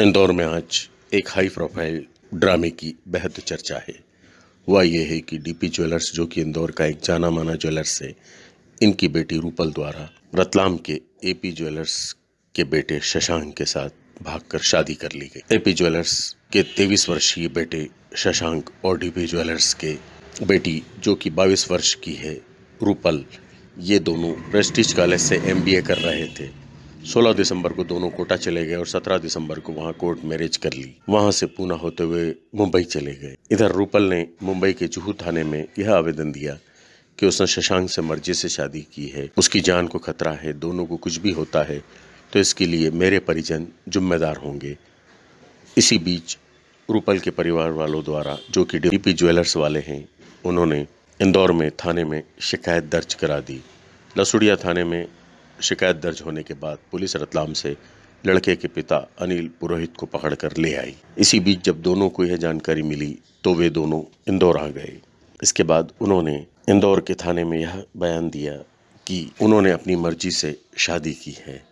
इंदौर में आज एक हाई प्रोफ़ाइल ड्रामे की बेहद चर्चा है। हुआ ये है कि डीपी ज्वेलर्स जो कि इंदौर का एक जाना माना ज्वेलर्स है, इनकी बेटी रूपल द्वारा रतलाम के एपी ज्वेलर्स के बेटे शशांक के साथ भागकर शादी कर ली गई। एपी ज्वेलर्स के तेईस वर्षीय बेटे शशांक और डीपी ज्वेलर्स के बेटी, जो कि बाईस वर्ष की है, रूपल, ये दोनों प्रेस्टिज कॉलेज से एमबीए कर रहे थे। 16 दिसंबर को दोनों कोटा चले गए और 17 दिसंबर को वहाँ कोर्ट मैरिज कर ली। वहाँ से पूना होते हुए मुंबई चले गए। इधर रूपल ने मुंबई के जुहू थाने में यह आवेदन दिया कि उसने शशांक से मर्ज़ी से शादी की है। उसकी जान को खतरा है, दोनों को कुछ भी होता है तो इसके लिए मेरे परिजन जिम्मेदार होंगे। इसी बीच रूपल के परिवार वालों द्वारा, जो कि डीपी ज्वेलर्स वाले हैं, उन्होंने इंदौर में थाने में शिकायत दर्ज करा दी। लसुड़िया थाने में शिकायत दर्ज होने के बाद पुलिस रतलाम से लड़के के पिता अनिल पुरोहित को पकड़कर ले आई। इसी बीच जब दोनों को यह जानकारी मिली तो वे दोनों इंदौर आ गए। इसके बाद उन्होंने इंदौर के थाने में यह बयान दिया कि उन्होंने अपनी मर्ज़ी से शादी की है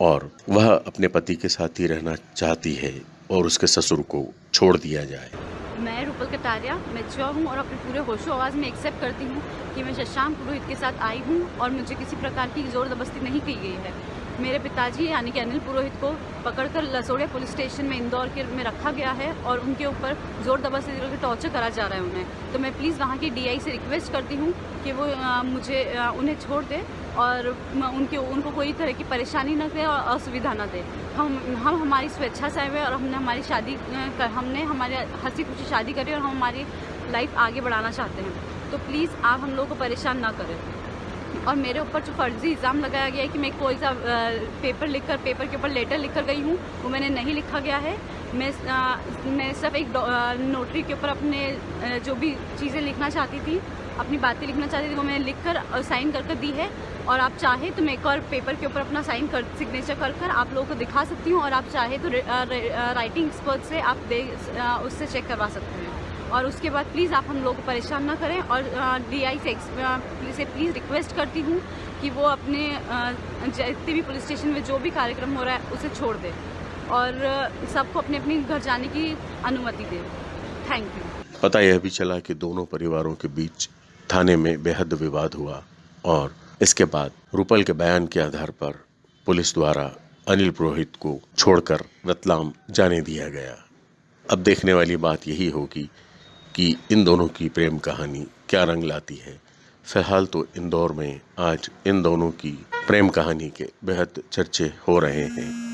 और वह अपने पति के साथ ही रहना चाहती है और उसके ससुर को छोड़ दिया जाए। मैं रूपल कटारिया मेच्योर हूँ और अपने पूरे होशो आवाज़ में एक्सेप्ट करती हूँ कि मैं शशांक पुरोहित के साथ आई हूँ और मुझे किसी प्रकार की ज़ोर ज़बरदस्ती नहीं की गई है। मेरे पिताजी यानी कि अनिल पुरोहित को पकड़कर लसोड़िया पुलिस स्टेशन में इंदौर के में रखा गया है और उनके ऊपर ज़ोर दबस्ती करके टॉर्चर करा जा रहा है उन्हें। तो मैं प्लीज़ वहाँ की डीआई से रिक्वेस्ट करती हूँ कि वो आ, मुझे आ, उन्हें छोड़ दे और उनके उनको कोई तरह की परेशानी न दे और असुविधा न दे। हम हम हमारी स्वेच्छा से आए हुए और हमने हमारी शादी हमने हमारे हँसी खुशी शादी करी और हम हमारी लाइफ आगे बढ़ाना चाहते हैं। तो प्लीज़ आप हम लोगों को परेशान ना करें। और मेरे ऊपर जो फर्जी इल्ज़ाम लगाया गया है कि मैं कोई सा पेपर लिखकर पेपर के ऊपर लेटर लिख कर गई हूँ वो मैंने नहीं लिखा गया है। मैं आ, मैं सिर्फ़ एक नोटरी के ऊपर अपने जो भी चीज़ें लिखना चाहती थी अपनी बातें लिखना चाहती थी, वो मैंने लिख कर साइन कर कर दी है। और आप चाहे तो मैं एक और पेपर के ऊपर अपना साइन कर सिग्नेचर कर कर आप लोगों को दिखा सकती हूँ और आप चाहे तो राइटिंग एक्सपर्ट से आप दे उससे चेक करवा सकते हैं। और उसके बाद प्लीज़ आप हम लोग को परेशान ना करें और डीआई से से प्लीज़ रिक्वेस्ट करती हूँ कि वो अपने जितने भी पुलिस स्टेशन में जो भी कार्यक्रम हो रहा है, उसे छोड़ दे और सबको अपने अपने घर जाने की अनुमति दे। थैंक यू पता यह भी चला कि दोनों परिवारों के बीच थाने में बेहद विवाद हुआ और इसके बाद रूपल के बयान के आधार पर पुलिस द्वारा अनिल पुरोहित को छोड़कर रतलाम जाने दिया गया। अब देखने वाली बात यही होगी कि इन दोनों की प्रेम कहानी क्या रंग लाती है। फ़िलहाल तो इंदौर में आज इन दोनों की प्रेम कहानी के बेहद चर्चे हो रहे हैं।